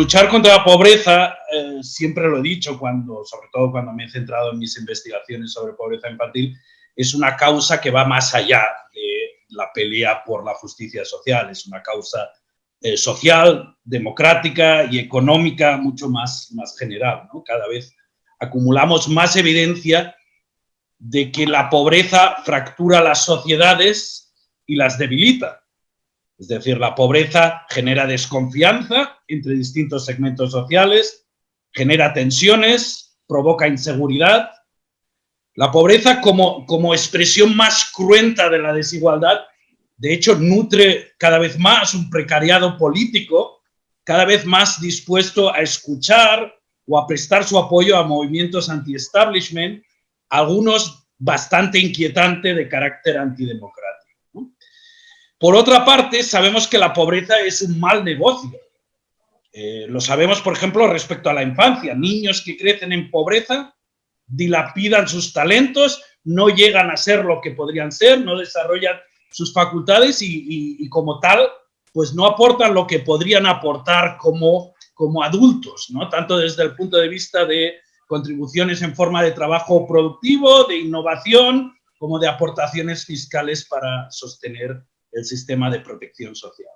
luchar contra la pobreza, eh, siempre lo he dicho, cuando, sobre todo cuando me he centrado en mis investigaciones sobre pobreza infantil, es una causa que va más allá de la pelea por la justicia social, es una causa eh, social, democrática y económica mucho más, más general. Cada vez acumulamos más evidencia de que la pobreza fractura las sociedades y las debilita. Es decir, la pobreza genera desconfianza entre distintos segmentos sociales, genera tensiones, provoca inseguridad. La pobreza como, como expresión más cruenta de la desigualdad, de hecho, nutre cada vez más un precariado político, cada vez más dispuesto a escuchar o a prestar su apoyo a movimientos anti-establishment, algunos bastante inquietante de carácter antidemocrático. Por otra parte, sabemos que la pobreza es un mal negocio. Eh, lo sabemos, por ejemplo, respecto a la infancia. Niños que crecen en pobreza dilapidan sus talentos, no llegan a ser lo que podrían ser, no desarrollan sus facultades y, como tal, pues no aportan lo que podrían aportar como, como adultos, ¿no? tanto desde el punto de vista de contribuciones en forma de trabajo productivo, de innovación, como de aportaciones fiscales para sostener el sistema de protección social.